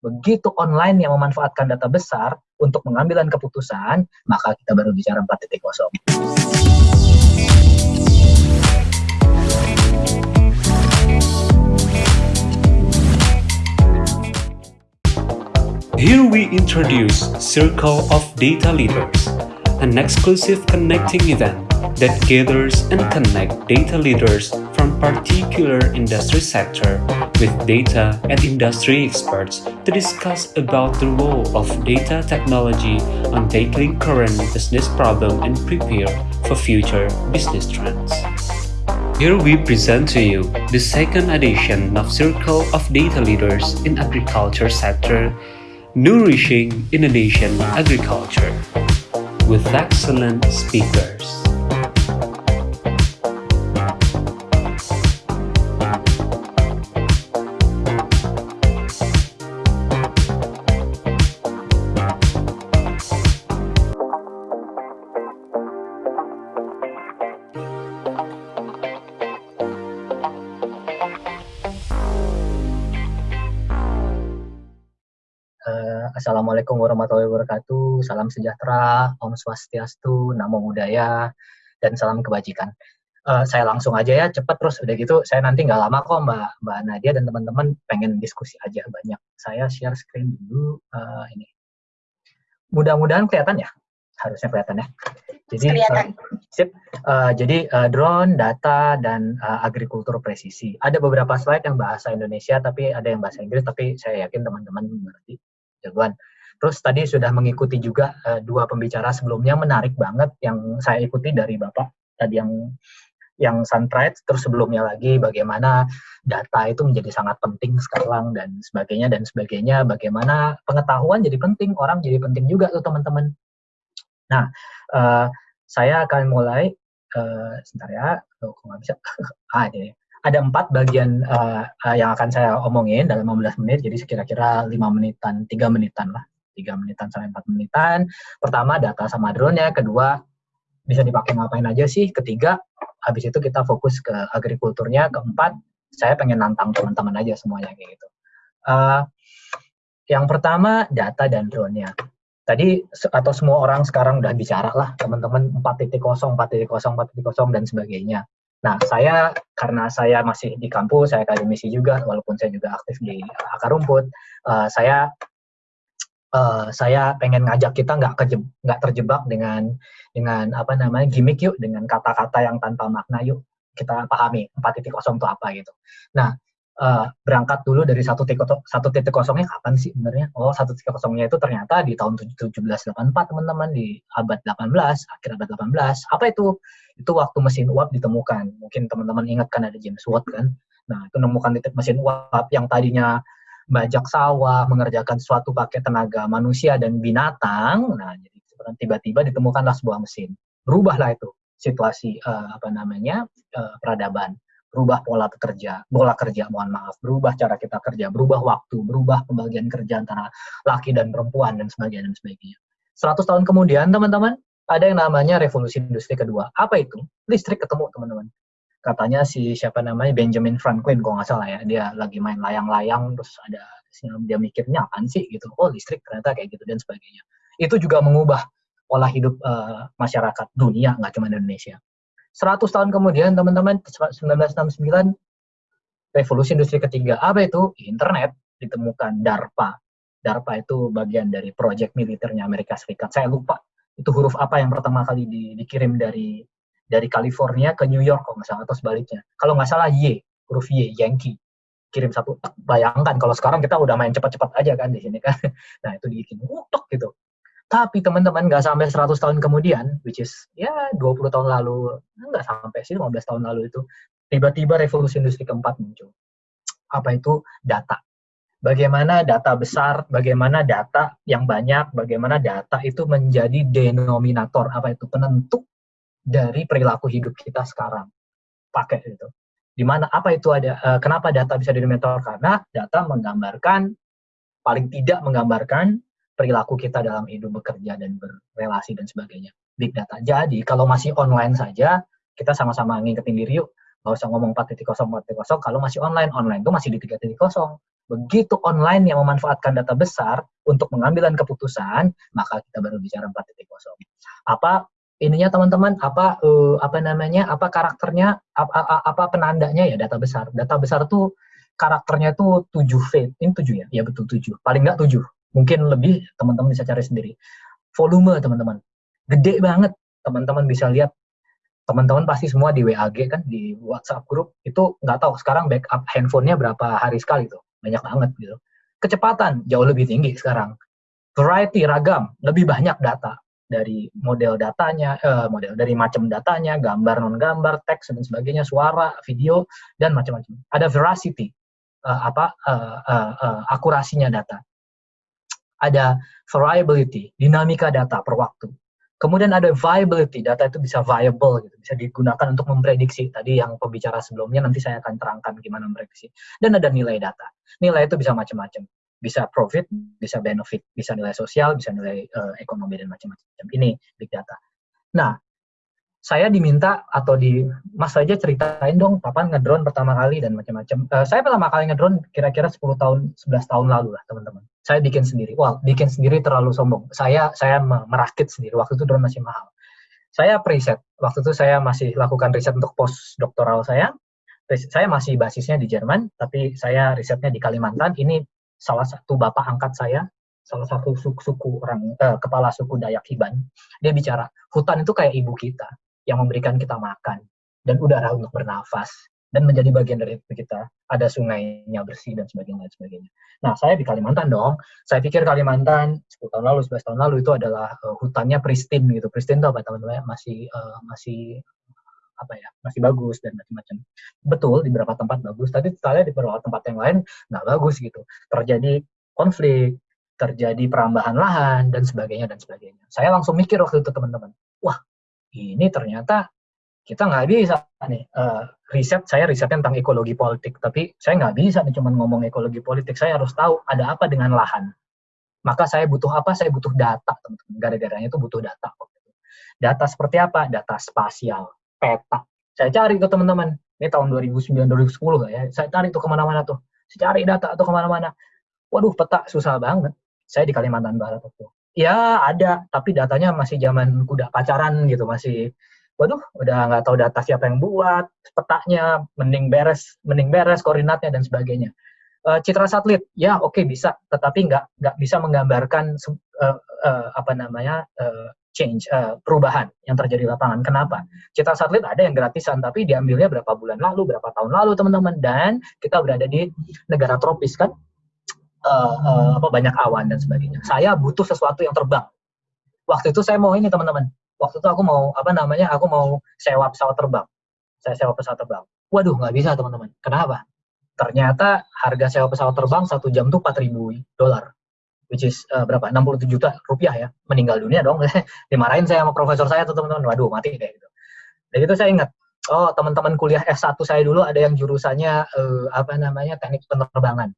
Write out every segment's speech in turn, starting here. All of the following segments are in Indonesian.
begitu online yang memanfaatkan data besar untuk mengambil keputusan, maka kita baru bicara 4.0. Here we introduce Circle of Data Leaders, an exclusive connecting event that gathers and connect data leaders from particular industry sector with data and industry experts to discuss about the role of data technology on tackling current business problem and prepare for future business trends. Here we present to you the second edition of Circle of Data Leaders in Agriculture Sector, Nourishing Indonesian Agriculture, with excellent speakers. Assalamualaikum warahmatullahi wabarakatuh. Salam sejahtera, Om Swastiastu, Namo Buddhaya, dan salam kebajikan. Uh, saya langsung aja ya, cepet terus. Udah gitu, saya nanti nggak lama kok Mbak, Mbak Nadia dan teman-teman pengen diskusi aja banyak. Saya share screen dulu uh, ini. Mudah-mudahan kelihatan ya? Harusnya kelihatan ya. Jadi, kelihatan. Uh, sip. Uh, jadi uh, drone, data, dan uh, agrikultur presisi. Ada beberapa slide yang bahasa Indonesia, tapi ada yang bahasa Inggris, tapi saya yakin teman-teman mengerti jagoan. Terus tadi sudah mengikuti juga uh, dua pembicara sebelumnya menarik banget yang saya ikuti dari Bapak tadi yang yang Sunrise terus sebelumnya lagi bagaimana data itu menjadi sangat penting sekarang dan sebagainya dan sebagainya bagaimana pengetahuan jadi penting orang jadi penting juga tuh teman-teman. Nah uh, saya akan mulai uh, sebentar ya, oh, nggak bisa? ah, ini ada empat bagian uh, uh, yang akan saya omongin dalam 15 menit, jadi sekira-kira 5 menitan, 3 menitan lah, 3 menitan sampai 4 menitan. Pertama, data sama drone-nya, kedua, bisa dipakai ngapain aja sih, ketiga, habis itu kita fokus ke agrikulturnya, keempat, saya pengen nantang teman-teman aja semuanya kayak gitu. Uh, yang pertama, data dan drone-nya. Tadi atau semua orang sekarang udah bicara lah, teman-teman 4.0, 4.0, 4.0, dan sebagainya. Nah, saya karena saya masih di kampus, saya akademisi juga, walaupun saya juga aktif di akar rumput, uh, saya uh, saya pengen ngajak kita nggak nggak terjebak dengan dengan apa namanya gimmick yuk, dengan kata-kata yang tanpa makna yuk kita pahami 4.0 itu apa gitu. Nah, uh, berangkat dulu dari satu titik satu titik kosongnya kapan sih sebenarnya? Oh, satu titik kosongnya itu ternyata di tahun 1784 teman-teman di abad 18, akhir abad 18. Apa itu? Itu waktu mesin uap ditemukan. Mungkin teman-teman ingat kan ada James Watt kan? Nah, itu menemukan titik mesin uap yang tadinya bajak sawah, mengerjakan suatu pakai tenaga manusia dan binatang. Nah, jadi tiba-tiba ditemukanlah sebuah mesin. Berubahlah itu situasi uh, apa namanya uh, peradaban berubah pola kerja, pola kerja, mohon maaf, berubah cara kita kerja, berubah waktu, berubah pembagian kerja antara laki dan perempuan dan sebagainya dan sebagainya. 100 tahun kemudian, teman-teman, ada yang namanya revolusi industri kedua. Apa itu? Listrik ketemu, teman-teman. Katanya si siapa namanya Benjamin Franklin, kalau nggak salah ya, dia lagi main layang-layang, terus ada dia mikirnya apaan sih gitu. Oh listrik ternyata kayak gitu dan sebagainya. Itu juga mengubah pola hidup uh, masyarakat dunia, nggak cuma Indonesia. 100 tahun kemudian, teman-teman, 1969, revolusi industri ketiga. Apa itu? Internet ditemukan DARPA. DARPA itu bagian dari proyek militernya Amerika Serikat. Saya lupa itu huruf apa yang pertama kali di, dikirim dari dari California ke New York kalau nggak salah atau sebaliknya. Kalau nggak salah Y, huruf Y, Yankee. Kirim satu, bayangkan kalau sekarang kita udah main cepat-cepat aja kan di sini kan. Nah itu dibikin utok gitu. Tapi teman-teman nggak sampai 100 tahun kemudian, which is ya 20 tahun lalu, nggak sampai sih 15 tahun lalu itu, tiba-tiba revolusi industri keempat muncul. Apa itu? Data. Bagaimana data besar, bagaimana data yang banyak, bagaimana data itu menjadi denominator, apa itu? Penentu dari perilaku hidup kita sekarang. Pakai itu. Di mana apa itu ada, uh, kenapa data bisa denominator? Karena data menggambarkan, paling tidak menggambarkan perilaku kita dalam hidup bekerja dan berrelasi dan sebagainya. Big data. Jadi kalau masih online saja, kita sama-sama ngingetin diri yuk, nggak usah ngomong 4.0 4.0 kalau masih online online itu masih di 3.0 begitu online yang memanfaatkan data besar untuk mengambil keputusan maka kita baru bicara 4.0 apa ininya teman-teman? Apa uh, apa namanya? Apa karakternya? Apa, apa penandanya? Ya data besar. Data besar tuh karakternya tuh 7 V. Ini 7 ya? Ya betul 7 paling nggak 7 mungkin lebih teman-teman bisa cari sendiri. Volume teman-teman. Gede banget. Teman-teman bisa lihat. Teman-teman pasti semua di WAG kan di WhatsApp grup itu nggak tahu sekarang backup handphonenya berapa hari sekali tuh. Banyak banget gitu. Kecepatan jauh lebih tinggi sekarang. Variety ragam. Lebih banyak data dari model datanya eh, model dari macam datanya gambar non gambar teks dan sebagainya suara video dan macam-macam. Ada veracity uh, apa uh, uh, uh, akurasinya data ada variability dinamika data per waktu Kemudian ada viability, data itu bisa viable, gitu, bisa digunakan untuk memprediksi. Tadi yang pembicara sebelumnya nanti saya akan terangkan gimana memprediksi. Dan ada nilai data. Nilai itu bisa macam-macam. Bisa profit, bisa benefit, bisa nilai sosial, bisa nilai uh, ekonomi dan macam-macam. Ini big data. Nah, saya diminta atau di Mas saja ceritain dong papan ngedrone pertama kali dan macam-macam. Uh, saya pertama kali ngedrone kira-kira 10 tahun 11 tahun lalu lah teman-teman. Saya bikin sendiri. Wah, bikin sendiri terlalu sombong. Saya saya merakit sendiri. Waktu itu drone masih mahal. Saya preset. Waktu itu saya masih lakukan riset untuk post doktoral saya. Saya masih basisnya di Jerman, tapi saya risetnya di Kalimantan. Ini salah satu bapak angkat saya salah satu suku, suku orang eh, kepala suku Dayak Hiban dia bicara hutan itu kayak ibu kita yang memberikan kita makan dan udara untuk bernafas dan menjadi bagian dari itu kita ada sungainya bersih dan sebagainya dan sebagainya. Nah saya di Kalimantan dong. Saya pikir Kalimantan 10 tahun lalu 11 tahun lalu itu adalah uh, hutannya pristine gitu. Pristine itu apa teman-teman? Masih uh, masih apa ya masih bagus dan macam-macam betul di beberapa tempat bagus tapi kita di beberapa tempat yang lain nggak bagus gitu terjadi konflik terjadi perambahan lahan dan sebagainya dan sebagainya saya langsung mikir waktu itu teman-teman wah ini ternyata kita nggak bisa nih uh, riset saya risetnya tentang ekologi politik. Tapi saya nggak bisa nih cuma ngomong ekologi politik. Saya harus tahu ada apa dengan lahan. Maka saya butuh apa? Saya butuh data teman-teman. Gara-garanya itu butuh data. Data seperti apa? Data spasial. Peta. Saya cari ke teman-teman. Ini tahun 2009 2010 ya? Saya cari tuh ke mana-mana tuh. Saya cari data atau ke mana-mana. Waduh peta susah banget. Saya di Kalimantan Barat tuh. Ya ada. Tapi datanya masih zaman kuda pacaran gitu masih waduh udah nggak tahu data siapa yang buat petanya mending beres mending beres koordinatnya dan sebagainya uh, citra satelit ya oke okay, bisa tetapi nggak nggak bisa menggambarkan uh, uh, apa namanya uh, change uh, perubahan yang terjadi di lapangan kenapa citra satelit ada yang gratisan tapi diambilnya berapa bulan lalu berapa tahun lalu teman-teman dan kita berada di negara tropis kan uh, uh, apa banyak awan dan sebagainya. Saya butuh sesuatu yang terbang. Waktu itu saya mau ini teman-teman. Waktu itu aku mau apa namanya? Aku mau sewa pesawat terbang. Saya sewa pesawat terbang. Waduh nggak bisa teman-teman. Kenapa? Ternyata harga sewa pesawat terbang satu jam tuh 4.000 dolar, which is uh, berapa? 67 juta rupiah ya. Meninggal dunia dong. Dimarahin saya sama profesor saya tuh teman-teman. Waduh mati kayak gitu. Dan itu saya ingat. Oh teman-teman kuliah S1 saya dulu ada yang jurusannya uh, apa namanya teknik penerbangan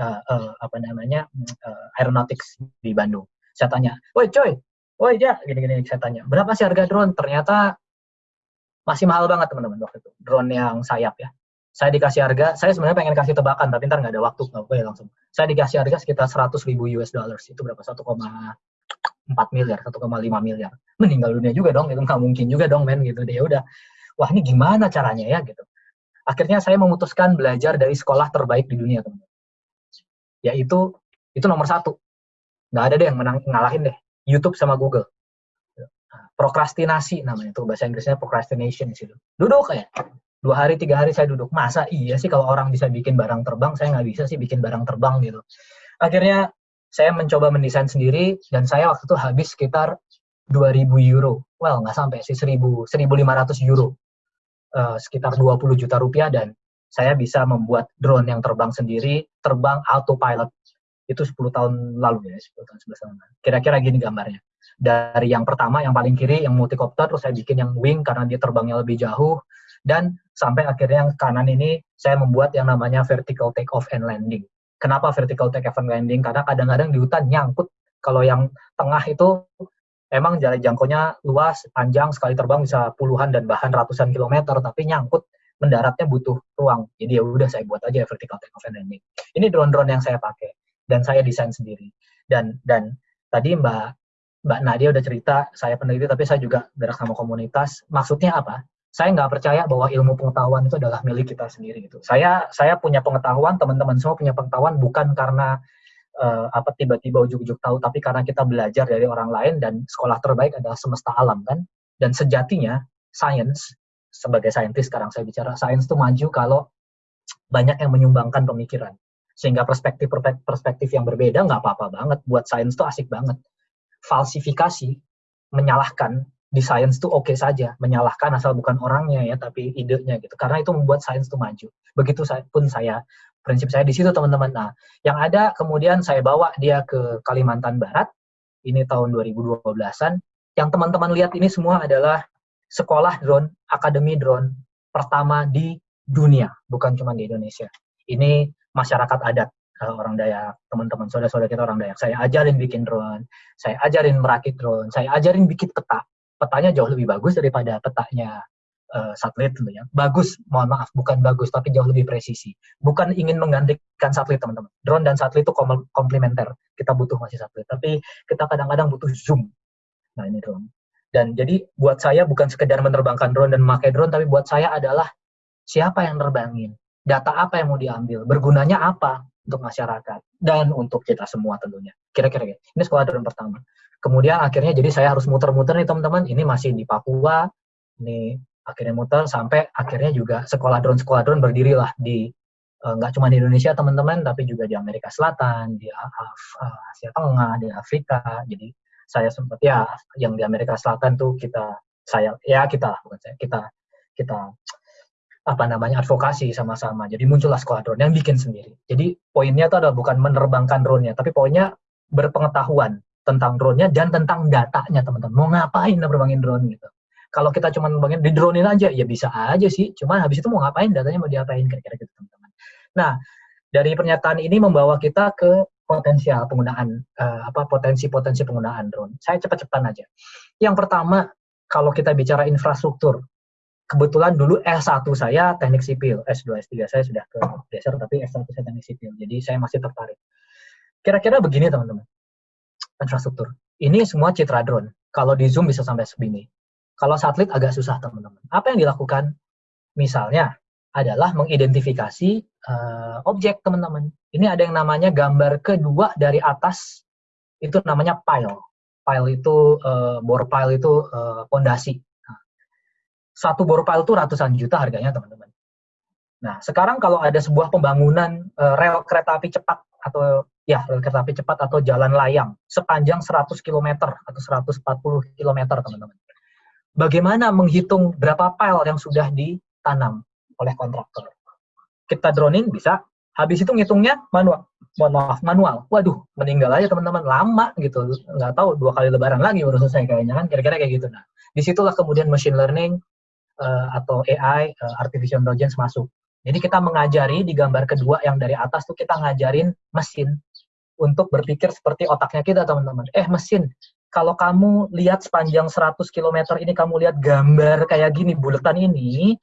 uh, uh, apa namanya uh, aeronautics di Bandung. Saya tanya, woi coy, woi ya, gini-gini saya tanya, berapa sih harga drone? Ternyata masih mahal banget teman-teman waktu itu, drone yang sayap ya. Saya dikasih harga, saya sebenarnya pengen kasih tebakan, tapi ntar nggak ada waktu, nggak boleh langsung. Saya dikasih harga sekitar 100 ribu US dollars, itu berapa? 1,4 miliar, 1,5 miliar. Meninggal dunia juga dong, itu nggak mungkin juga dong men gitu. Dia ya udah, wah ini gimana caranya ya gitu. Akhirnya saya memutuskan belajar dari sekolah terbaik di dunia teman-teman yaitu itu nomor satu nggak ada deh yang menang ngalahin deh YouTube sama Google. Prokrastinasi namanya itu bahasa Inggrisnya procrastination sih duduk kayak dua hari tiga hari saya duduk. Masa iya sih kalau orang bisa bikin barang terbang? Saya nggak bisa sih bikin barang terbang gitu. Akhirnya saya mencoba mendesain sendiri dan saya waktu itu habis sekitar 2000 euro. Well nggak sampai sih 1000 1500 euro. Uh, sekitar 20 juta rupiah dan saya bisa membuat drone yang terbang sendiri, terbang autopilot. Itu 10 tahun lalu ya, 10 tahun 11 tahun lalu. Kira-kira gini gambarnya. Dari yang pertama, yang paling kiri, yang multicopter, terus saya bikin yang wing karena dia terbangnya lebih jauh, dan sampai akhirnya yang kanan ini, saya membuat yang namanya vertical take off and landing. Kenapa vertical take off and landing? Karena kadang-kadang di hutan nyangkut. Kalau yang tengah itu emang jarak jangkaunya luas, panjang, sekali terbang bisa puluhan dan bahkan ratusan kilometer, tapi nyangkut mendaratnya butuh ruang. Jadi ya udah saya buat aja vertical take off and landing. Ini drone-drone yang saya pakai dan saya desain sendiri. Dan dan tadi Mbak Mbak Nadia udah cerita saya peneliti tapi saya juga gerak sama komunitas. Maksudnya apa? Saya nggak percaya bahwa ilmu pengetahuan itu adalah milik kita sendiri gitu. Saya saya punya pengetahuan, teman-teman semua punya pengetahuan bukan karena uh, apa tiba-tiba ujuk-ujuk tahu, tapi karena kita belajar dari orang lain dan sekolah terbaik adalah semesta alam kan. Dan sejatinya science sebagai saintis sekarang saya bicara sains itu maju kalau banyak yang menyumbangkan pemikiran sehingga perspektif perspektif yang berbeda nggak apa-apa banget. Buat sains itu asik banget. Falsifikasi menyalahkan di sains itu oke okay saja. Menyalahkan asal bukan orangnya ya tapi idenya gitu. Karena itu membuat sains itu maju. Begitu saya, pun saya prinsip saya di situ teman-teman. Nah yang ada kemudian saya bawa dia ke Kalimantan Barat. Ini tahun 2012an yang teman-teman lihat ini semua adalah sekolah drone, akademi drone pertama di dunia, bukan cuma di Indonesia. Ini masyarakat adat orang Dayak, teman-teman saudara-saudara kita orang Dayak. Saya ajarin bikin drone, saya ajarin merakit drone, saya ajarin bikin peta. Petanya jauh lebih bagus daripada petanya uh, satelit tentunya. Bagus, mohon maaf, bukan bagus, tapi jauh lebih presisi. Bukan ingin menggantikan satelit, teman-teman. Drone dan satelit itu komplementer. Kita butuh masih satelit, tapi kita kadang-kadang butuh zoom. Nah, ini drone. Dan jadi buat saya bukan sekedar menerbangkan drone dan memakai drone, tapi buat saya adalah siapa yang nerbangin, data apa yang mau diambil, bergunanya apa untuk masyarakat dan untuk kita semua tentunya. Kira-kira gitu. Ini sekolah drone pertama. Kemudian akhirnya jadi saya harus muter-muter nih teman-teman. Ini masih di Papua. Ini akhirnya muter sampai akhirnya juga sekolah drone sekolah drone berdirilah di eh, nggak uh, cuma di Indonesia teman-teman tapi juga di Amerika Selatan, di Asia Tengah, di Afrika. Jadi saya sempat ya yang di Amerika Selatan tuh kita saya ya kita bukan saya kita kita apa namanya advokasi sama-sama. Jadi muncullah sekolah drone yang bikin sendiri. Jadi poinnya itu adalah bukan menerbangkan drone-nya, tapi poinnya berpengetahuan tentang drone-nya dan tentang datanya teman-teman. Mau ngapain nerbangin drone gitu. Kalau kita cuma nerbangin di drone-in aja ya bisa aja sih. Cuma habis itu mau ngapain datanya mau diapain kira-kira gitu teman-teman. Nah, dari pernyataan ini membawa kita ke potensial penggunaan uh, apa potensi-potensi penggunaan drone. Saya cepat-cepatan aja. Yang pertama, kalau kita bicara infrastruktur, kebetulan dulu S1 saya teknik sipil, S2, S3 saya sudah ke geser, tapi S1 saya teknik sipil. Jadi saya masih tertarik. Kira-kira begini teman-teman, infrastruktur. Ini semua citra drone. Kalau di zoom bisa sampai segini. Kalau satelit agak susah teman-teman. Apa yang dilakukan? Misalnya adalah mengidentifikasi uh, objek teman-teman. Ini ada yang namanya gambar kedua dari atas itu namanya pile. Pile itu uh, bore pile itu pondasi. Uh, satu bore pile itu ratusan juta harganya teman-teman. Nah sekarang kalau ada sebuah pembangunan uh, rel kereta api cepat atau ya rel kereta api cepat atau jalan layang sepanjang 100 km atau 140 km teman-teman. Bagaimana menghitung berapa pile yang sudah ditanam? oleh kontraktor. Kita droning bisa, habis itu ngitungnya manual. Mohon maaf, manual. Waduh, meninggal aja teman-teman, lama gitu. Nggak tahu, dua kali lebaran lagi baru selesai kayaknya kan, kira-kira kayak gitu. Nah, di situlah kemudian machine learning uh, atau AI, uh, eh, artificial intelligence masuk. Jadi kita mengajari di gambar kedua yang dari atas tuh kita ngajarin mesin untuk berpikir seperti otaknya kita teman-teman. Eh mesin, kalau kamu lihat sepanjang 100 km ini kamu lihat gambar kayak gini buletan ini,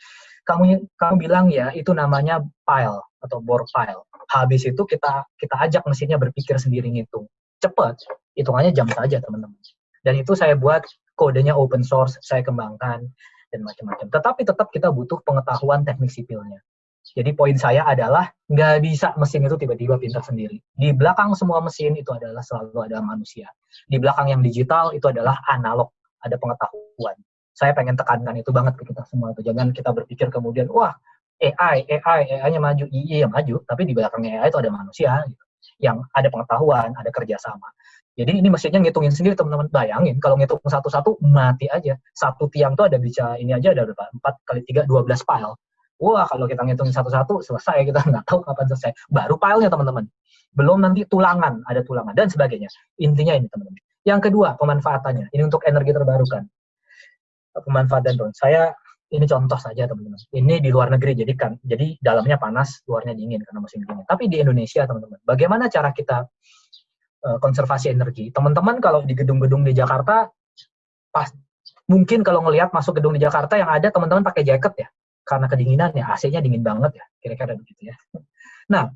kamu kamu bilang ya itu namanya file atau bore file. Habis itu kita kita ajak mesinnya berpikir sendiri ngitung. Cepat, hitungannya jam saja teman-teman. Dan itu saya buat kodenya open source, saya kembangkan dan macam-macam. Tetapi tetap kita butuh pengetahuan teknik sipilnya. Jadi poin saya adalah nggak bisa mesin itu tiba-tiba pintar sendiri. Di belakang semua mesin itu adalah selalu ada manusia. Di belakang yang digital itu adalah analog, ada pengetahuan saya pengen tekankan itu banget ke kita semua jangan kita berpikir kemudian wah AI AI AI-nya maju iya maju tapi di belakangnya AI itu ada manusia gitu, yang ada pengetahuan ada kerjasama jadi ini mesinnya ngitungin sendiri teman-teman. Bayangin kalau ngitung satu-satu mati aja. Satu tiang tuh ada bisa ini aja ada berapa? Empat kali tiga dua belas file wah kalau kita ngitungin satu-satu selesai. Kita nggak tahu kapan selesai. Baru filenya teman-teman. Belum nanti tulangan ada tulangan dan sebagainya. Intinya ini teman-teman. Yang kedua pemanfaatannya. Ini untuk energi terbarukan. Pemanfaatan drone. Saya ini contoh saja teman-teman. Ini di luar negeri jadi kan jadi dalamnya panas, luarnya dingin karena musim dingin. Tapi di Indonesia teman-teman, bagaimana cara kita uh, konservasi energi? Teman-teman kalau di gedung-gedung di Jakarta pas mungkin kalau ngelihat masuk gedung di Jakarta yang ada teman-teman pakai jaket ya. karena kedinginan ya AC-nya dingin banget ya, kira-kira begitu ya. Nah,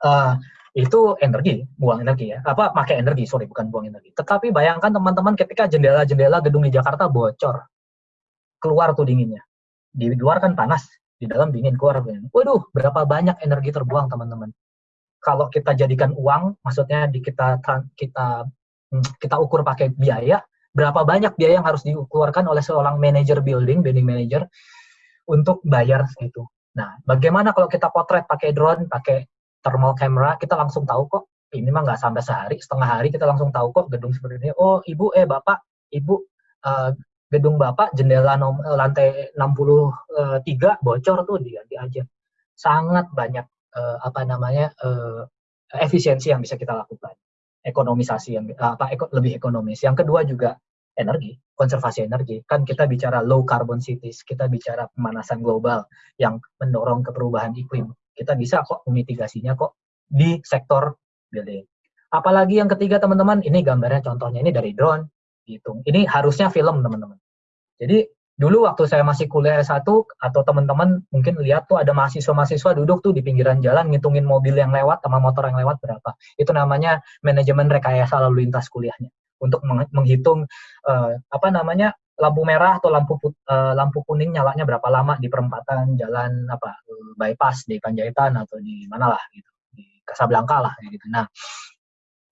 uh, itu energi, buang energi ya. Apa pakai energi, sorry bukan buang energi. Tetapi bayangkan teman-teman ketika jendela-jendela gedung di Jakarta bocor. Keluar tuh dinginnya. Di luar kan panas, di dalam dingin keluar. Waduh, berapa banyak energi terbuang teman-teman. Kalau kita jadikan uang, maksudnya di kita kita hmm, kita ukur pakai biaya, berapa banyak biaya yang harus dikeluarkan oleh seorang manajer building, building manager untuk bayar segitu. Nah, bagaimana kalau kita potret pakai drone, pakai thermal camera kita langsung tahu kok ini mah nggak sampai sehari setengah hari kita langsung tahu kok gedung seperti ini oh ibu eh bapak ibu uh, gedung bapak jendela nom, lantai 63 bocor tuh diganti aja sangat banyak uh, apa namanya uh, efisiensi yang bisa kita lakukan ekonomisasi yang apa eko, lebih ekonomis yang kedua juga energi konservasi energi kan kita bicara low carbon cities kita bicara pemanasan global yang mendorong ke perubahan iklim kita bisa kok memitigasinya kok di sektor building. Apalagi yang ketiga teman-teman, ini gambarnya contohnya ini dari drone, hitung. Ini harusnya film teman-teman. Jadi dulu waktu saya masih kuliah S1 atau teman-teman mungkin lihat tuh ada mahasiswa-mahasiswa duduk tuh di pinggiran jalan ngitungin mobil yang lewat sama motor yang lewat berapa. Itu namanya manajemen rekayasa lalu lintas kuliahnya untuk menghitung uh, apa namanya lampu merah atau lampu uh, lampu kuning nyalanya berapa lama di perempatan jalan apa bypass di Panjaitan atau di mana lah gitu di Casablanca lah gitu. Nah,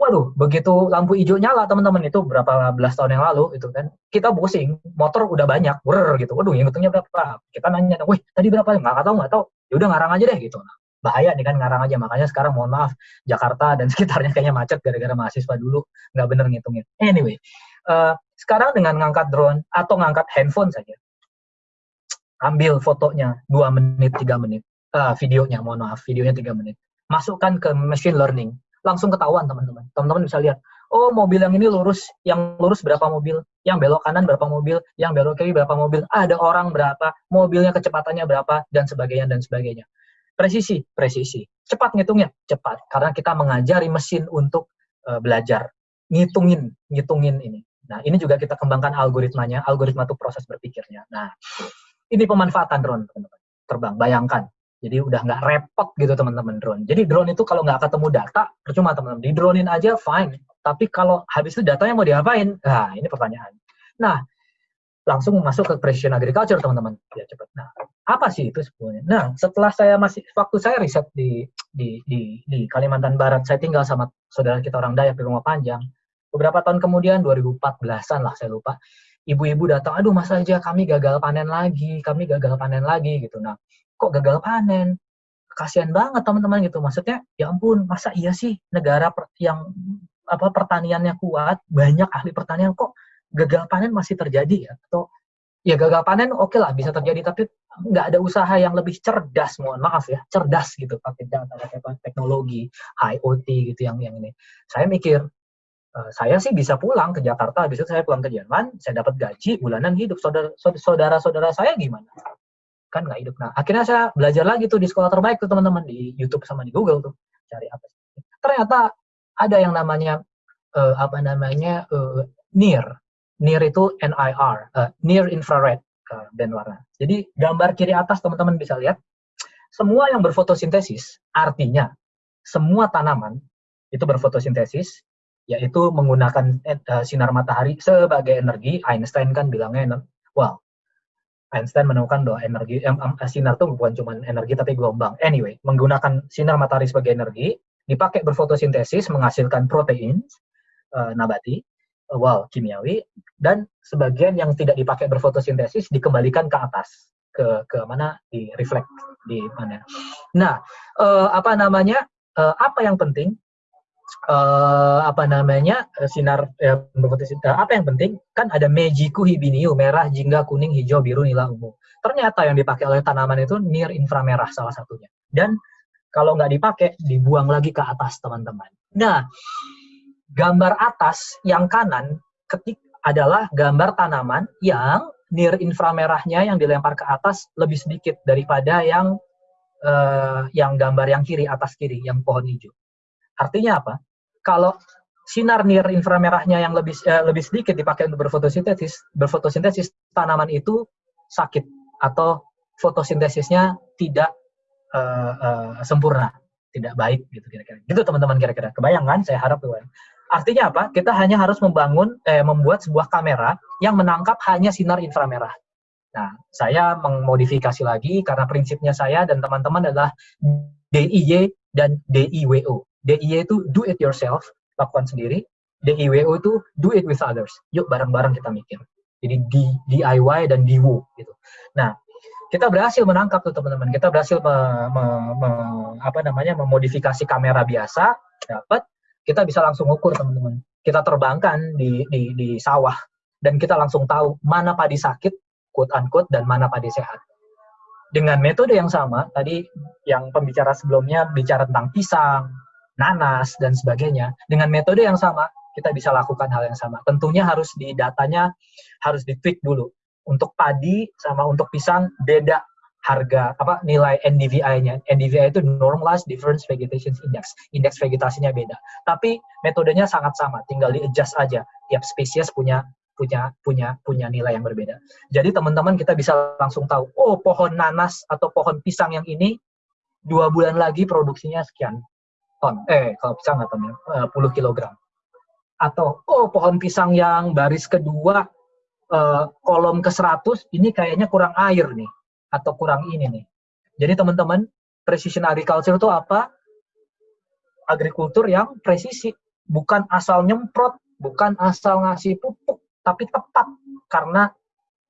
waduh begitu lampu hijau nyala teman-teman itu berapa belas tahun yang lalu itu kan kita pusing motor udah banyak ber gitu. Waduh yang hitungnya berapa? Kita nanya, wih tadi berapa? Nggak tahu nggak tahu. Ya udah ngarang aja deh gitu. Nah, bahaya nih kan ngarang aja makanya sekarang mohon maaf Jakarta dan sekitarnya kayaknya macet gara-gara mahasiswa dulu nggak bener ngitungnya. Anyway, uh, sekarang dengan ngangkat drone atau ngangkat handphone saja, ambil fotonya 2 menit, 3 menit, uh, videonya, mohon maaf, videonya 3 menit. Masukkan ke machine learning, langsung ketahuan teman-teman. Teman-teman bisa lihat, oh mobil yang ini lurus, yang lurus berapa mobil, yang belok kanan berapa mobil, yang belok kiri berapa mobil, ada orang berapa, mobilnya kecepatannya berapa, dan sebagainya, dan sebagainya. Presisi, presisi. Cepat ngitungnya, cepat. Karena kita mengajari mesin untuk uh, belajar. Ngitungin, ngitungin ini. Nah, ini juga kita kembangkan algoritmanya. Algoritma itu proses berpikirnya. Nah, ini pemanfaatan drone, teman-teman. Terbang, bayangkan. Jadi udah nggak repot gitu teman-teman drone. Jadi drone itu kalau nggak ketemu data, percuma teman-teman. Di dronein aja fine. Tapi kalau habis itu datanya mau diapain? Nah, ini pertanyaan. Nah, langsung masuk ke precision agriculture teman-teman. Ya cepat. Nah, apa sih itu sebenarnya? Nah, setelah saya masih waktu saya riset di di di, di Kalimantan Barat, saya tinggal sama saudara kita orang Dayak di rumah panjang beberapa tahun kemudian 2014-an lah saya lupa ibu-ibu datang aduh mas aja kami gagal panen lagi kami gagal panen lagi gitu nah kok gagal panen kasihan banget teman-teman gitu maksudnya ya ampun masa iya sih negara yang apa pertaniannya kuat banyak ahli pertanian kok gagal panen masih terjadi ya atau ya gagal panen oke okay lah bisa terjadi tapi nggak ada usaha yang lebih cerdas mohon maaf ya cerdas gitu pakai data pakai teknologi IoT gitu yang yang ini saya mikir Uh, saya sih bisa pulang ke Jakarta, habis itu saya pulang ke Jerman, saya dapat gaji bulanan hidup. Saudara-saudara saya gimana? Kan nggak hidup. Nah, akhirnya saya belajar lagi tuh di sekolah terbaik tuh teman-teman di YouTube sama di Google tuh cari apa. Ternyata ada yang namanya uh, apa namanya uh, NIR. NIR itu NIR, uh, near infrared uh, warna. Jadi gambar kiri atas teman-teman bisa lihat semua yang berfotosintesis artinya semua tanaman itu berfotosintesis yaitu menggunakan uh, sinar matahari sebagai energi. Einstein kan bilangnya, wow, Einstein menemukan bahwa energi eh, sinar itu bukan cuma energi tapi gelombang. Anyway, menggunakan sinar matahari sebagai energi, dipakai berfotosintesis menghasilkan protein uh, nabati, uh, wow, kimiawi, dan sebagian yang tidak dipakai berfotosintesis dikembalikan ke atas ke ke mana di reflect di mana. Nah, uh, apa namanya? Uh, apa yang penting uh, apa namanya uh, sinar uh, apa yang penting? Kan ada mejiku hibiniu merah jingga kuning hijau biru nila ungu. Ternyata yang dipakai oleh tanaman itu near inframerah salah satunya. Dan kalau nggak dipakai dibuang lagi ke atas teman-teman. Nah gambar atas yang kanan ketik adalah gambar tanaman yang near inframerahnya yang dilempar ke atas lebih sedikit daripada yang uh, yang gambar yang kiri atas kiri yang pohon hijau Artinya apa? Kalau sinar near inframerahnya yang lebih eh, lebih sedikit dipakai untuk berfotosintesis, berfotosintesis tanaman itu sakit atau fotosintesisnya tidak uh, uh, sempurna, tidak baik gitu kira-kira. Gitu teman-teman kira-kira. Kebayang kan? Saya harap kebayang. Artinya apa? Kita hanya harus membangun, eh, membuat sebuah kamera yang menangkap hanya sinar inframerah. Nah, saya memodifikasi lagi karena prinsipnya saya dan teman-teman adalah DIY dan DIWO. DIY itu do it yourself, lakukan sendiri. DIWO itu do it with others. Yuk bareng-bareng kita mikir. Jadi di DIY dan DIWO gitu. Nah, kita berhasil menangkap tuh teman-teman. Kita berhasil me, me, me, apa namanya memodifikasi kamera biasa, dapat kita bisa langsung ukur teman-teman. Kita terbangkan di, di, di sawah dan kita langsung tahu mana padi sakit, quote unquote, dan mana padi sehat. Dengan metode yang sama, tadi yang pembicara sebelumnya bicara tentang pisang, nanas, dan sebagainya. Dengan metode yang sama, kita bisa lakukan hal yang sama. Tentunya harus di datanya harus di tweak dulu. Untuk padi sama untuk pisang beda harga apa nilai NDVI-nya. NDVI itu normalized difference vegetation index. Indeks vegetasinya beda. Tapi metodenya sangat sama, tinggal di-adjust aja. Tiap spesies punya punya punya punya nilai yang berbeda. Jadi teman-teman kita bisa langsung tahu, oh pohon nanas atau pohon pisang yang ini dua bulan lagi produksinya sekian ton. Eh kalau pisang nggak ton ya, uh, puluh kilogram. Atau oh pohon pisang yang baris kedua uh, kolom ke 100 ini kayaknya kurang air nih atau kurang ini nih. Jadi teman-teman, precision agriculture itu apa? Agrikultur yang presisi, bukan asal nyemprot, bukan asal ngasih pupuk, tapi tepat karena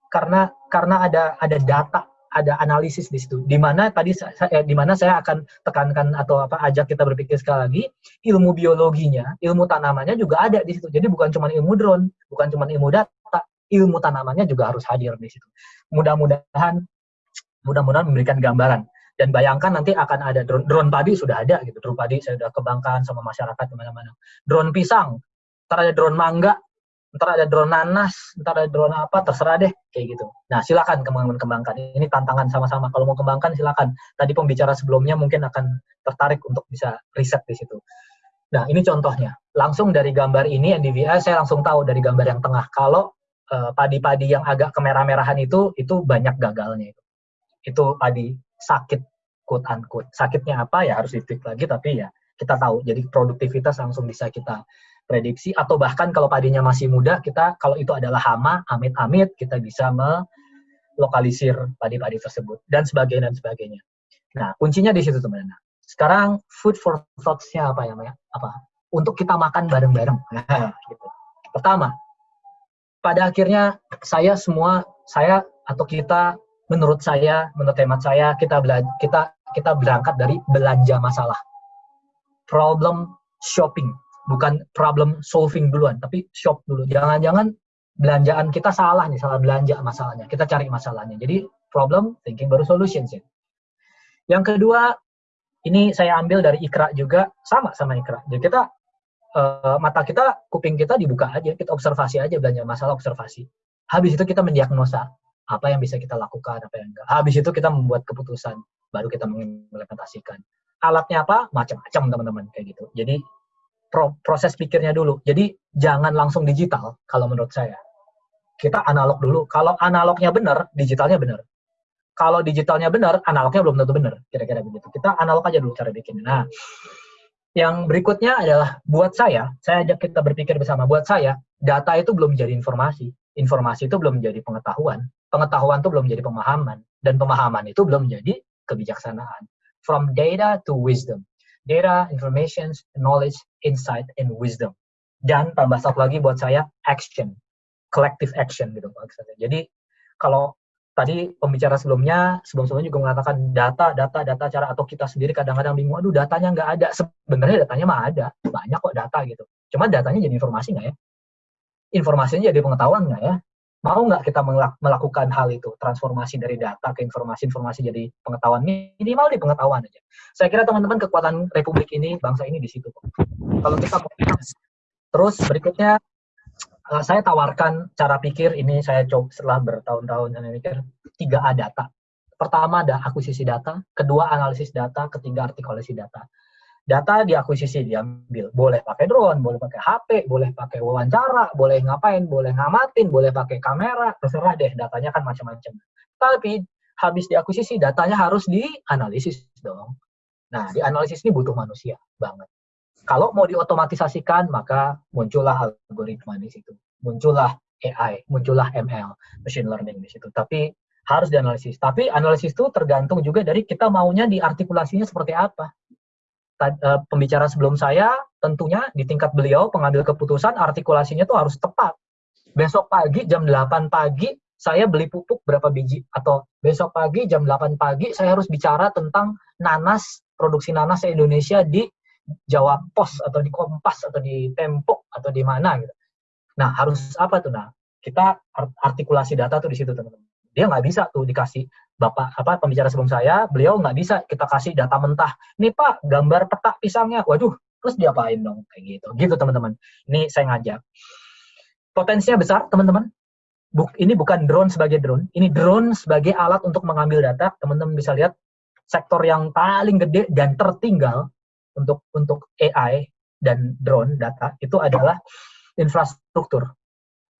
karena karena ada ada data, ada analisis di situ. Di mana tadi saya eh, di mana saya akan tekankan atau apa ajak kita berpikir sekali lagi, ilmu biologinya, ilmu tanamannya juga ada di situ. Jadi bukan cuma ilmu drone, bukan cuma ilmu data, ilmu tanamannya juga harus hadir di situ. Mudah-mudahan mudah-mudahan memberikan gambaran dan bayangkan nanti akan ada drone, drone padi sudah ada gitu drone padi saya sudah kembangkan sama masyarakat di mana-mana drone pisang ntar ada drone mangga ntar ada drone nanas ntar ada drone apa terserah deh kayak gitu. Nah silakan kembangkan kembangkan ini tantangan sama-sama. Kalau mau kembangkan silakan. Tadi pembicara sebelumnya mungkin akan tertarik untuk bisa riset di situ. Nah ini contohnya. Langsung dari gambar ini NDVI saya langsung tahu dari gambar yang tengah. Kalau eh, padi-padi uh, yang agak kemerah-merahan itu itu banyak gagalnya itu. Itu tadi sakit quote unquote. Sakitnya apa ya harus ditik lagi tapi ya kita tahu. Jadi produktivitas langsung bisa kita prediksi atau bahkan kalau padinya masih muda kita kalau itu adalah hama amit-amit kita bisa melokalisir padi-padi tersebut dan sebagainya dan sebagainya nah kuncinya di situ teman-teman sekarang food for thoughts-nya apa ya Maya? apa untuk kita makan bareng-bareng nah, gitu. pertama pada akhirnya saya semua saya atau kita menurut saya, menurut hemat saya, kita kita kita berangkat dari belanja masalah. Problem shopping, bukan problem solving duluan, tapi shop dulu. Jangan-jangan belanjaan kita salah nih, salah belanja masalahnya. Kita cari masalahnya. Jadi problem thinking baru solutions ya. Yang kedua, ini saya ambil dari Ikra juga, sama sama Ikra. Jadi kita uh, mata kita, kuping kita dibuka aja, kita observasi aja belanja masalah observasi. Habis itu kita mendiagnosa apa yang bisa kita lakukan, apa yang enggak. Habis itu kita membuat keputusan, baru kita mengimplementasikan. Alatnya apa? Macam-macam teman-teman kayak gitu. Jadi pro proses pikirnya dulu. Jadi jangan langsung digital kalau menurut saya. Kita analog dulu. Kalau analognya benar, digitalnya benar. Kalau digitalnya benar, analognya belum tentu benar. Kira-kira begitu. Kita analog aja dulu cara bikin. Nah, yang berikutnya adalah buat saya, saya ajak kita berpikir bersama. Buat saya, data itu belum jadi informasi. Informasi itu belum menjadi pengetahuan pengetahuan itu belum menjadi pemahaman dan pemahaman itu belum menjadi kebijaksanaan. From data to wisdom. Data, information, knowledge, insight, and wisdom. Dan tambah satu lagi buat saya action, collective action gitu maksudnya. Jadi kalau tadi pembicara sebelumnya, sebelum-sebelumnya juga mengatakan data, data, data cara atau kita sendiri kadang-kadang bingung, aduh datanya nggak ada. Sebenarnya datanya mah ada, banyak kok data gitu. Cuma datanya jadi informasi nggak ya? Informasinya jadi pengetahuan nggak ya? Mau nggak kita melakukan hal itu, transformasi dari data ke informasi-informasi jadi pengetahuan, minimal di pengetahuan aja. Saya kira teman-teman kekuatan republik ini, bangsa ini di situ. Kalau kita terus berikutnya, eh, saya tawarkan cara pikir ini saya coba setelah bertahun-tahun mikir tiga A data. Pertama ada akuisisi data, kedua analisis data, ketiga artikulasi data data diakuisisi diambil boleh pakai drone boleh pakai HP boleh pakai wawancara boleh ngapain boleh ngamatin boleh pakai kamera terserah deh datanya kan macam-macam tapi habis diakuisisi datanya harus dianalisis dong. Nah, dianalisis ini butuh manusia banget. Kalau mau diotomatisasikan, maka muncullah algoritma di situ. Muncullah AI, muncullah ML, machine learning di situ. Tapi harus dianalisis. Tapi analisis itu tergantung juga dari kita maunya diartikulasinya seperti apa. Eh, pembicara sebelum saya, tentunya di tingkat beliau pengambil keputusan artikulasinya itu harus tepat. Besok pagi jam 8 pagi saya beli pupuk berapa biji atau besok pagi jam 8 pagi saya harus bicara tentang nanas produksi nanas Indonesia di Jawa Pos atau di Kompas atau di Tempo atau di mana gitu. Nah, harus apa tuh nah? Kita artikulasi data tuh di situ teman-teman. Dia nggak bisa tuh dikasih bapak apa pembicara sebelum saya, beliau nggak bisa kita kasih data mentah. Nih Pak, gambar peta pisangnya. Waduh, terus diapain dong kayak gitu. Gitu teman-teman. Ini saya ngajak. Potensinya besar teman-teman buk, ini bukan drone sebagai drone, ini drone sebagai alat untuk mengambil data. Teman-teman bisa lihat sektor yang paling gede dan tertinggal untuk untuk AI dan drone data itu adalah infrastruktur.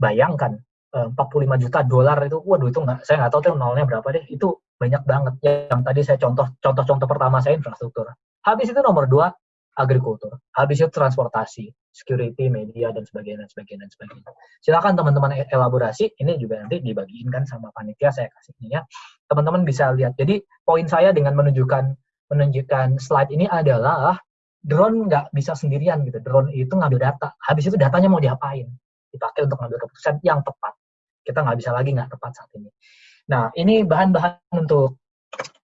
Bayangkan 45 eh, juta dolar itu, waduh itu nggak, saya nggak tahu tuh nolnya berapa deh. Itu banyak banget. Yang tadi saya contoh contoh-contoh pertama saya infrastruktur. Habis itu nomor dua agrikultur. Habis itu transportasi, security, media, dan sebagainya, dan sebagainya, dan sebagainya. Silakan teman-teman e-, elaborasi, ini juga nanti dibagiin kan sama panitia, saya kasih ini ya. Teman-teman bisa lihat. Jadi, poin saya dengan menunjukkan menunjukkan slide ini adalah drone nggak bisa sendirian gitu. Drone itu ngambil data. Habis itu datanya mau diapain? Dipakai untuk ngambil keputusan yang tepat. Kita nggak bisa lagi nggak tepat saat ini. Nah, ini bahan-bahan untuk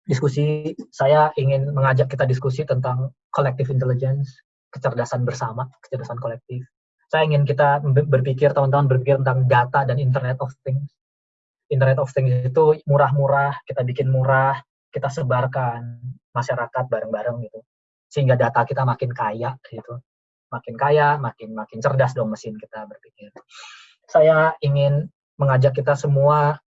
diskusi. Saya ingin mengajak kita diskusi tentang collective intelligence, kecerdasan bersama, kecerdasan kolektif. Saya ingin kita berpikir, teman-teman berpikir tentang data dan Internet of Things. Internet of Things itu murah-murah, kita bikin murah, kita sebarkan masyarakat bareng-bareng gitu. Sehingga data kita makin kaya gitu. Makin kaya, makin makin cerdas dong mesin kita berpikir. Saya ingin mengajak kita semua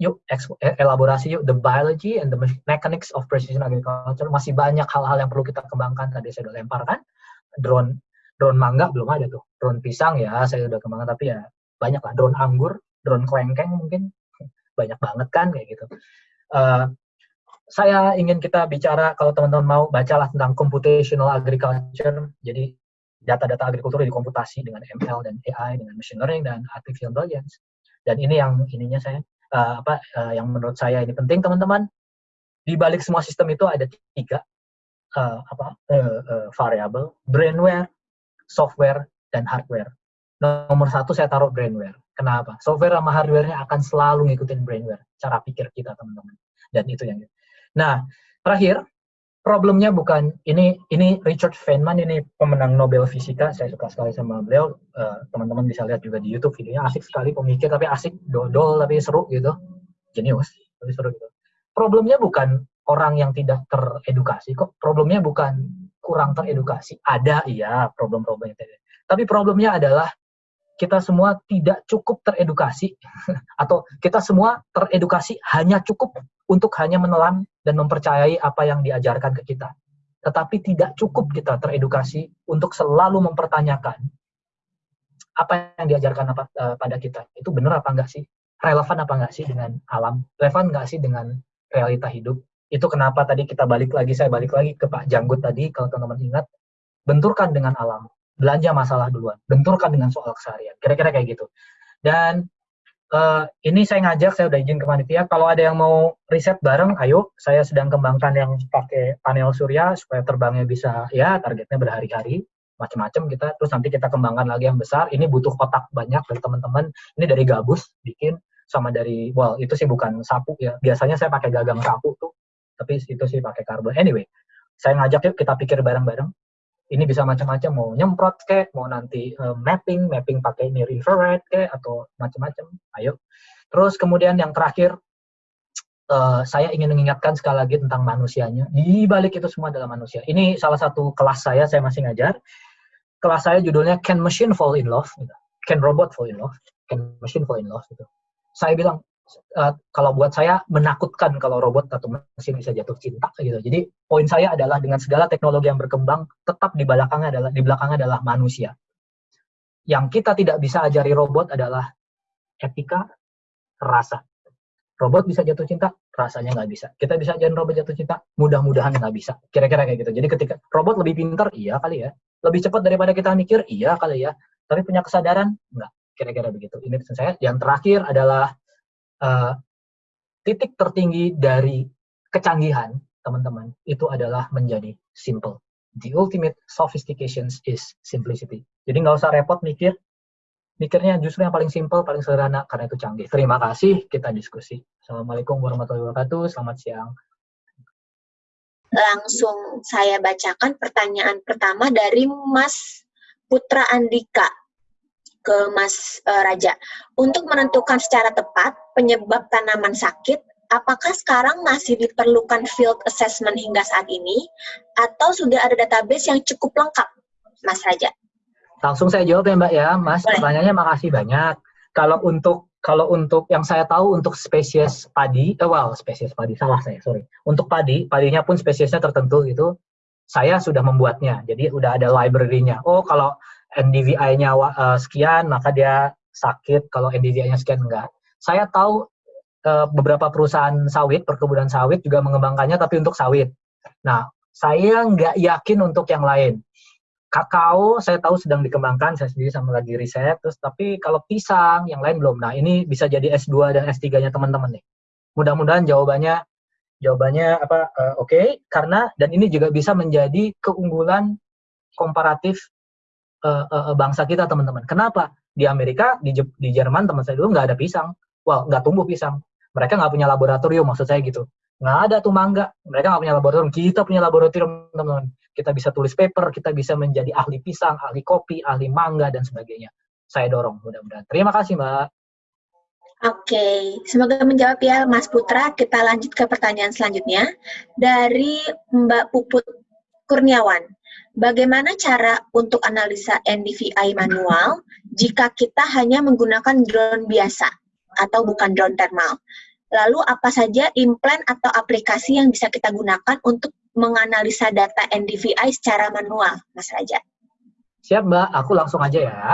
yuk e, elaborasi yuk the biology and the mechanics of precision agriculture. Masih banyak hal-hal yang perlu kita kembangkan. Tadi saya udah lempar kan? Drone drone mangga belum ada tuh. Drone pisang ya saya udah kembangkan. Tapi ya banyak lah. Drone anggur drone kelengkeng mungkin. Banyak banget kan kayak gitu. Uh, saya ingin kita bicara kalau teman-teman mau bacalah tentang computational agriculture. Jadi data-data agrikultur dikomputasi dengan ML dan AI dengan machine learning dan artificial intelligence dan ini yang ininya saya uh, apa uh, yang menurut saya ini penting teman-teman. Di balik semua sistem itu ada tiga uh, apa uh, uh, variabel brainware software dan hardware. Nomor satu saya taruh brainware kenapa? Software sama hardwarenya akan selalu ngikutin brainware cara pikir kita teman-teman. Dan itu yang nah terakhir problemnya bukan ini ini Richard Feynman ini pemenang Nobel Fisika. Saya suka sekali sama beliau. Teman-teman uh, bisa lihat juga di YouTube videonya. Asik sekali pemikir tapi asik dodol tapi seru gitu. Jenius tapi seru gitu. Problemnya bukan orang yang tidak teredukasi kok. Problemnya bukan kurang teredukasi. Ada iya problem-problemnya tapi problemnya adalah kita semua tidak cukup teredukasi atau kita semua teredukasi hanya cukup untuk hanya menelan dan mempercayai apa yang diajarkan ke kita. Tetapi tidak cukup kita teredukasi untuk selalu mempertanyakan apa yang diajarkan apa, uh, pada kita. Itu benar apa enggak sih? Relevan apa enggak sih dengan alam? Relevan enggak sih dengan realita hidup? Itu kenapa tadi kita balik lagi, saya balik lagi ke Pak Janggut tadi, kalau teman-teman ingat, benturkan dengan alam belanja masalah duluan, benturkan dengan soal keseharian, kira-kira kayak gitu. Dan uh, ini saya ngajak, saya udah izin ke panitia, kalau ada yang mau riset bareng, ayo, saya sedang kembangkan yang pakai panel surya supaya terbangnya bisa, ya targetnya berhari-hari, macam-macam kita, terus nanti kita kembangkan lagi yang besar, ini butuh kotak banyak dari teman-teman, ini dari gabus bikin, sama dari, well itu sih bukan sapu ya, biasanya saya pakai gagang sapu tuh, tapi itu sih pakai karbon. Anyway, saya ngajak yuk kita pikir bareng-bareng, ini bisa macam-macam mau nyemprot kayak mau nanti uh, mapping mapping pakai near infrared kayak atau macam-macam. Ayo. Terus kemudian yang terakhir uh, saya ingin mengingatkan sekali lagi tentang manusianya. Di balik itu semua adalah manusia. Ini salah satu kelas saya saya masih ngajar. Kelas saya judulnya Can Machine Fall in Love? Gitu. Can Robot Fall in Love? Can Machine Fall in Love? Gitu. Saya bilang uh, kalau buat saya menakutkan kalau robot atau mesin bisa jatuh cinta gitu. Jadi poin saya adalah dengan segala teknologi yang berkembang, tetap di belakangnya adalah di belakangnya adalah manusia. Yang kita tidak bisa ajari robot adalah etika, rasa. robot bisa jatuh cinta rasanya nggak bisa. Kita bisa ajarin robot jatuh cinta mudah-mudahan nggak bisa. Kira-kira kayak gitu. Jadi ketika robot lebih pintar iya kali ya. Lebih cepat daripada kita mikir iya kali ya. Tapi punya kesadaran nggak. Kira-kira begitu. Ini pesan saya. Yang terakhir adalah uh, titik tertinggi dari kecanggihan teman-teman itu adalah menjadi simple the ultimate sophistication is simplicity jadi nggak usah repot mikir mikirnya justru yang paling simple, paling sederhana karena itu canggih. Terima kasih, kita diskusi. Assalamualaikum warahmatullahi wabarakatuh. Selamat siang. Langsung saya bacakan pertanyaan pertama dari Mas Putra Andika ke Mas uh, Raja. Untuk menentukan secara tepat penyebab tanaman sakit, apakah sekarang masih diperlukan field assessment hingga saat ini atau sudah ada database yang cukup lengkap, Mas Raja? Langsung saya jawab ya Mbak ya, Mas. Boleh. Pertanyaannya makasih banyak. Kalau untuk kalau untuk yang saya tahu untuk spesies padi, eh, well spesies padi salah saya sorry. Untuk padi, padinya pun spesiesnya tertentu itu saya sudah membuatnya. Jadi udah ada library-nya. Oh kalau NDVI-nya uh, sekian maka dia sakit. Kalau NDVI-nya sekian enggak. Saya tahu uh, beberapa perusahaan sawit, perkebunan sawit juga mengembangkannya tapi untuk sawit. Nah saya nggak yakin untuk yang lain kakao saya tahu sedang dikembangkan, saya sendiri sama lagi riset, terus tapi kalau pisang yang lain belum. Nah, ini bisa jadi S2 dan S3-nya teman-teman nih. Mudah-mudahan jawabannya jawabannya apa uh, oke okay, karena dan ini juga bisa menjadi keunggulan komparatif uh, uh, bangsa kita teman-teman. Kenapa? Di Amerika, di, di Jerman teman saya dulu nggak ada pisang. Well, nggak tumbuh pisang. Mereka nggak punya laboratorium, maksud saya gitu. Nggak ada tuh mangga. Mereka nggak punya laboratorium. Kita punya laboratorium, teman-teman kita bisa tulis paper, kita bisa menjadi ahli pisang, ahli kopi, ahli mangga, dan sebagainya. Saya dorong mudah-mudahan. Terima kasih, Mbak. Oke, semoga menjawab ya Mas Putra. Kita lanjut ke pertanyaan selanjutnya. Dari Mbak Puput Kurniawan. Bagaimana cara untuk analisa NDVI manual jika kita hanya menggunakan drone biasa atau bukan drone thermal? Lalu apa saja implant atau aplikasi yang bisa kita gunakan untuk menganalisa data NDVI secara manual, Mas Raja? Siap Mbak, aku langsung aja ya.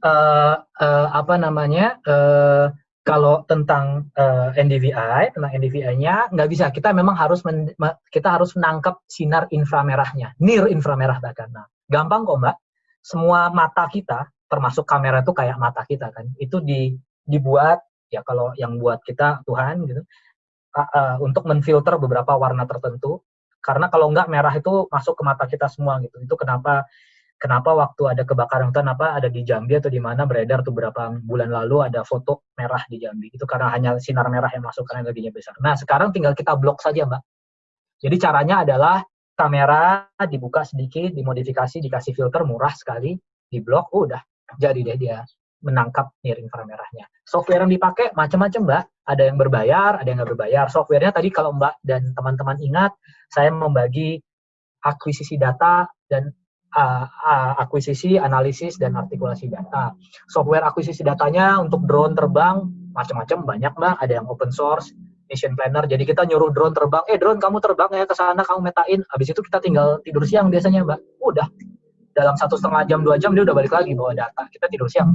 Uh, uh, apa namanya? Uh, kalau tentang uh, NDVI, tentang NDVI-nya nggak bisa. Kita memang harus men, kita harus menangkap sinar inframerahnya, near inframerah bahkan. Nah, gampang kok Mbak. Semua mata kita, termasuk kamera itu kayak mata kita kan, itu di, dibuat ya kalau yang buat kita Tuhan gitu uh, uh, untuk menfilter beberapa warna tertentu karena kalau enggak merah itu masuk ke mata kita semua gitu itu kenapa kenapa waktu ada kebakaran hutan apa ada di Jambi atau di mana beredar tuh beberapa bulan lalu ada foto merah di Jambi itu karena hanya sinar merah yang masuk karena energinya besar nah sekarang tinggal kita blok saja mbak jadi caranya adalah kamera dibuka sedikit dimodifikasi dikasih filter murah sekali di blok oh, udah jadi deh dia menangkap near inframerahnya. Software yang dipakai macam-macam, Mbak. Ada yang berbayar, ada yang nggak berbayar. Softwarenya tadi kalau Mbak dan teman-teman ingat, saya membagi akuisisi data dan akuisisi, analisis, dan artikulasi data. Software akuisisi datanya untuk drone terbang, macam-macam, banyak, Mbak. Ada yang open source, mission planner. Jadi kita nyuruh drone terbang, eh drone kamu terbang ya ke sana, kamu metain. Habis itu kita tinggal tidur siang biasanya, Mbak. Udah. Dalam satu setengah jam, dua jam, dia udah balik lagi bawa data. Kita tidur siang,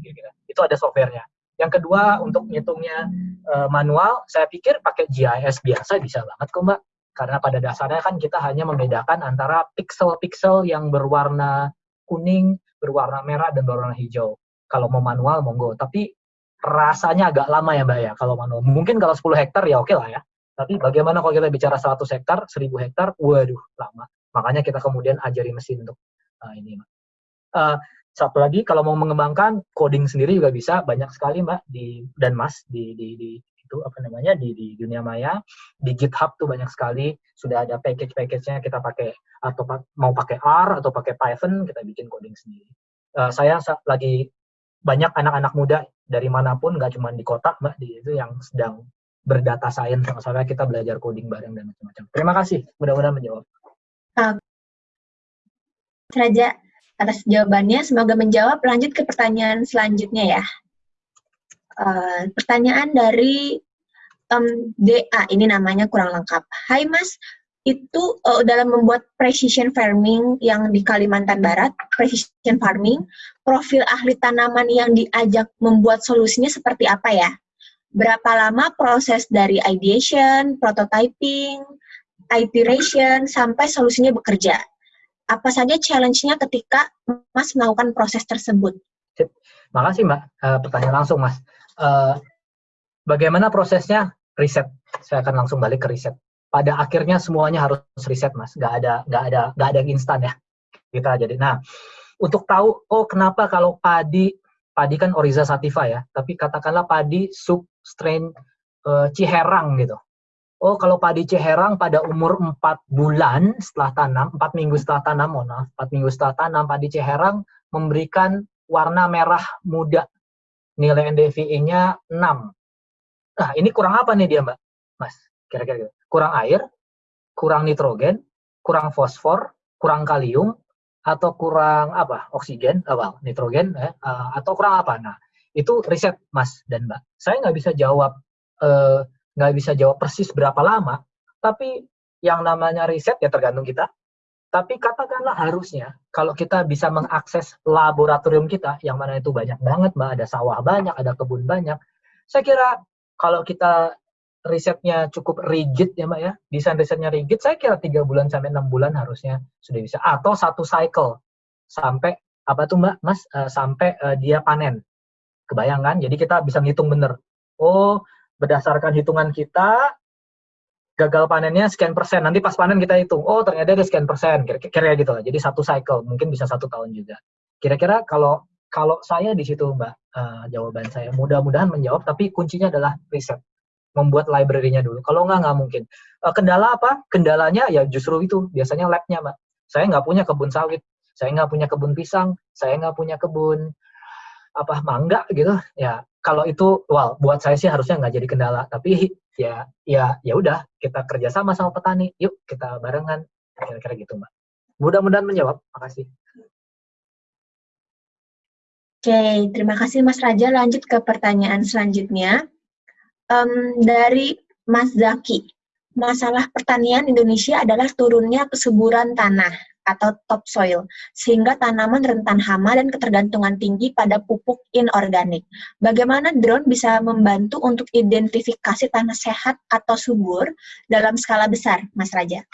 kira-kira. Itu ada softwarenya. Yang kedua untuk ngitungnya uh, manual, saya pikir pakai GIS biasa bisa banget kok mbak. Karena pada dasarnya kan kita hanya membedakan antara pixel-pixel yang berwarna kuning, berwarna merah, dan berwarna hijau. Kalau mau manual, monggo. Tapi rasanya agak lama ya mbak ya kalau manual. Mungkin kalau 10 hektar ya oke lah ya. Tapi bagaimana kalau kita bicara 100 hektar, 1000 hektar, waduh lama. Makanya kita kemudian ajari mesin untuk uh, ini. Uh, satu lagi kalau mau mengembangkan coding sendiri juga bisa banyak sekali mbak di dan mas di di, di itu apa namanya di, di dunia maya di GitHub tuh banyak sekali sudah ada package-package-nya kita pakai atau mau pakai R atau pakai Python kita bikin coding sendiri. Uh, saya lagi banyak anak-anak muda dari mana pun nggak cuma di kota mbak di itu yang sedang berdata science sama-sama kita belajar coding bareng dan macam-macam. Terima kasih mudah-mudahan menjawab. Raja, atas jawabannya. Semoga menjawab. Lanjut ke pertanyaan selanjutnya ya. Uh, pertanyaan dari um, DA, ini namanya kurang lengkap. Hai Mas, itu uh, dalam membuat precision farming yang di Kalimantan Barat, precision farming, profil ahli tanaman yang diajak membuat solusinya seperti apa ya? Berapa lama proses dari ideation, prototyping, iteration, sampai solusinya bekerja? Apa saja challenge-nya ketika Mas melakukan proses tersebut? Makasih Mbak. Uh, pertanyaan langsung Mas. Uh, bagaimana prosesnya riset? Saya akan langsung balik ke riset. Pada akhirnya semuanya harus riset Mas. Gak ada nggak ada nggak ada yang instan ya. Kita jadi. Nah, untuk tahu oh kenapa kalau padi padi kan Oriza sativa ya, tapi katakanlah padi sub strain uh, Ciherang gitu. Oh, kalau padi Ciherang pada umur 4 bulan setelah tanam, 4 minggu setelah tanam, mohon maaf, 4 minggu setelah tanam, padi Ciherang memberikan warna merah muda. Nilai NDVI-nya 6. Nah, ini kurang apa nih dia, Mbak? Mas, kira-kira gitu. Kurang air, kurang nitrogen, kurang fosfor, kurang kalium, atau kurang apa oksigen apa nitrogen eh, uh, atau kurang apa nah itu riset mas dan mbak saya nggak bisa jawab eh, nggak bisa jawab persis berapa lama tapi yang namanya riset ya tergantung kita tapi katakanlah harusnya kalau kita bisa mengakses laboratorium kita yang mana itu banyak banget mbak. Ada sawah banyak ada kebun banyak. Saya kira kalau kita risetnya cukup rigid ya mbak ya desain risetnya rigid saya kira tiga bulan sampai enam bulan harusnya sudah bisa. Atau satu cycle sampai apa tuh mbak mas? Uh, sampai uh, dia panen. Kebayang kan? Jadi kita bisa ngitung bener. Oh berdasarkan hitungan kita gagal panennya sekian persen nanti pas panen kita hitung oh ternyata ada sekian persen kira-kira gitu lah jadi satu cycle mungkin bisa satu tahun juga kira-kira kalau kalau saya di situ mbak uh, jawaban saya mudah-mudahan menjawab tapi kuncinya adalah riset membuat library-nya dulu. Kalau nggak, nggak mungkin. Uh, kendala apa? Kendalanya ya justru itu, biasanya lab-nya, Mbak. Saya nggak punya kebun sawit, saya nggak punya kebun pisang, saya nggak punya kebun apa mangga gitu. Ya kalau itu, well, buat saya sih harusnya nggak jadi kendala. Tapi ya ya ya udah kita kerjasama sama petani, yuk kita barengan, kira-kira gitu, Mbak. Mudah-mudahan menjawab. Makasih. Oke, terima kasih Mas Raja. Lanjut ke pertanyaan selanjutnya um, dari Mas Zaki. Masalah pertanian Indonesia adalah turunnya kesuburan tanah atau topsoil, sehingga tanaman rentan hama dan ketergantungan tinggi pada pupuk inorganik. Bagaimana drone bisa membantu untuk identifikasi tanah sehat atau subur dalam skala besar, Mas Raja?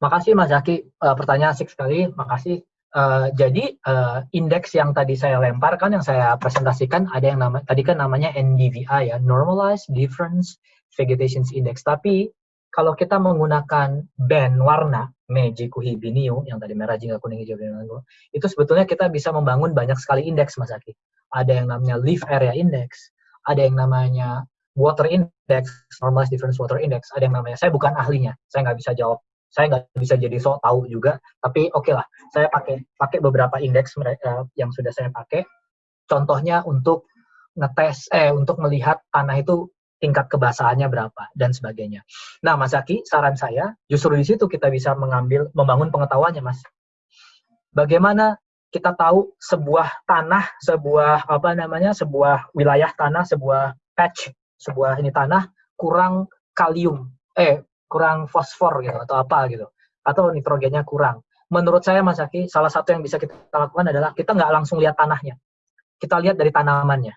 Makasih Mas Zaki, uh, pertanyaan asik sekali, makasih. Uh, jadi uh, indeks yang tadi saya lemparkan, yang saya presentasikan ada yang nama tadi kan namanya NDVI ya, Normalized Difference Vegetation Index. Tapi kalau kita menggunakan band warna Meiji Kuhibiniu yang tadi merah jingga kuning hijau biru itu sebetulnya kita bisa membangun banyak sekali indeks Mas Aki. Ada yang namanya Leaf Area Index, ada yang namanya Water Index, Normalized Difference Water Index, ada yang namanya saya bukan ahlinya, saya nggak bisa jawab. Saya nggak bisa jadi sok tahu juga tapi oke okay lah. Saya pakai pakai beberapa indeks mereka yang sudah saya pakai. Contohnya untuk ngetes eh untuk melihat tanah itu tingkat kebasahannya berapa dan sebagainya. Nah, Mas Aki, saran saya justru di situ kita bisa mengambil membangun pengetahuannya, Mas. Bagaimana kita tahu sebuah tanah, sebuah apa namanya, sebuah wilayah tanah, sebuah patch, sebuah ini tanah kurang kalium, eh kurang fosfor gitu atau apa gitu atau nitrogennya kurang. Menurut saya Mas Aki, salah satu yang bisa kita lakukan adalah kita nggak langsung lihat tanahnya. Kita lihat dari tanamannya.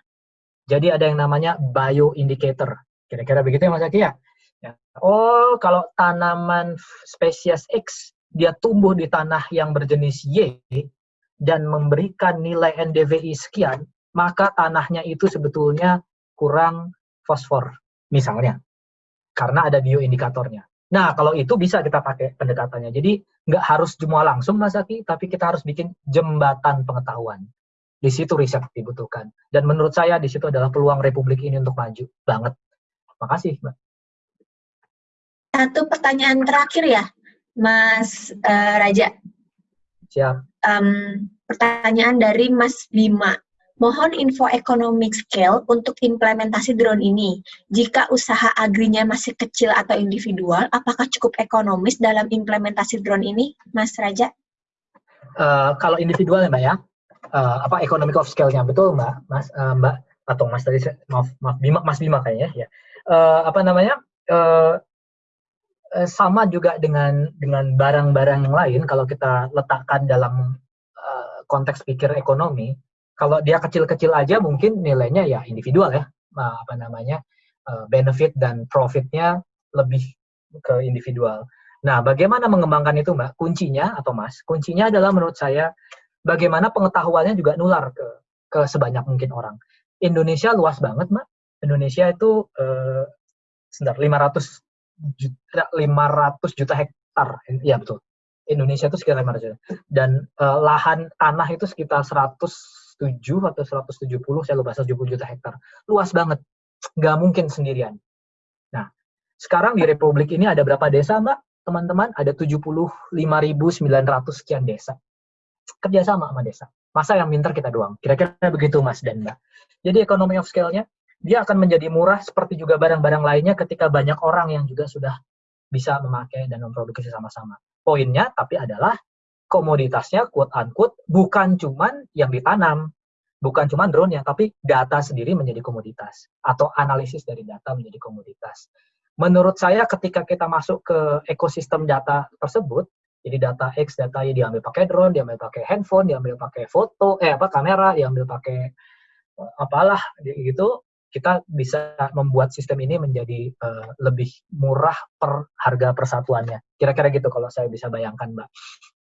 Jadi ada yang namanya bioindicator. Kira-kira begitu ya Mas Aki ya? ya. Oh, kalau tanaman spesies X dia tumbuh di tanah yang berjenis Y dan memberikan nilai NDVI sekian, maka tanahnya itu sebetulnya kurang fosfor, misalnya karena ada bioindikatornya. Nah, kalau itu bisa kita pakai pendekatannya. Jadi, nggak harus semua langsung, Mas Aki, tapi kita harus bikin jembatan pengetahuan. Di situ riset dibutuhkan. Dan menurut saya, di situ adalah peluang Republik ini untuk maju. Banget. Makasih, Mbak. Satu pertanyaan terakhir ya, Mas uh, Raja. Siap. Um, pertanyaan dari Mas Bima. Mohon info economic scale untuk implementasi drone ini. Jika usaha agrinya masih kecil atau individual, apakah cukup ekonomis dalam implementasi drone ini, Mas Raja? Uh, kalau individual ya Mbak ya, uh, apa economic of scale-nya betul Mbak, Mas uh, Mbak atau Mas tadi maaf maaf Bima Mas Bima kayaknya ya. Uh, apa namanya? Uh, sama juga dengan dengan barang-barang yang lain kalau kita letakkan dalam uh, konteks pikir ekonomi kalau dia kecil-kecil aja mungkin nilainya ya individual ya apa namanya uh, benefit dan profitnya lebih ke individual. Nah, bagaimana mengembangkan itu, Mbak? Kuncinya atau Mas? Kuncinya adalah menurut saya bagaimana pengetahuannya juga nular ke ke sebanyak mungkin orang. Indonesia luas banget, Mbak. Indonesia itu uh, sebentar 500 juta 500 juta hektar. Iya betul. Indonesia itu sekitar 500 juta. Dan uh, lahan tanah itu sekitar 107 atau 170, saya lupa 170 juta hektar. Luas banget. Nggak mungkin sendirian. Nah, sekarang di Republik ini ada berapa desa, Mbak? Teman-teman, ada 75.900 sekian desa. Kerjasama sama desa. Masa yang minter kita doang? Kira-kira begitu, Mas dan Mbak. Jadi economy of scale-nya, dia akan menjadi murah seperti juga barang-barang lainnya ketika banyak orang yang juga sudah bisa memakai dan memproduksi sama-sama poinnya tapi adalah komoditasnya quote unquote bukan cuman yang ditanam, bukan cuman drone ya, tapi data sendiri menjadi komoditas atau analisis dari data menjadi komoditas. Menurut saya ketika kita masuk ke ekosistem data tersebut, jadi data X, data Y diambil pakai drone, diambil pakai handphone, diambil pakai foto, eh apa kamera, diambil pakai eh, apalah gitu, kita bisa membuat sistem ini menjadi uh, lebih murah per harga persatuannya. Kira-kira gitu kalau saya bisa bayangkan, Mbak.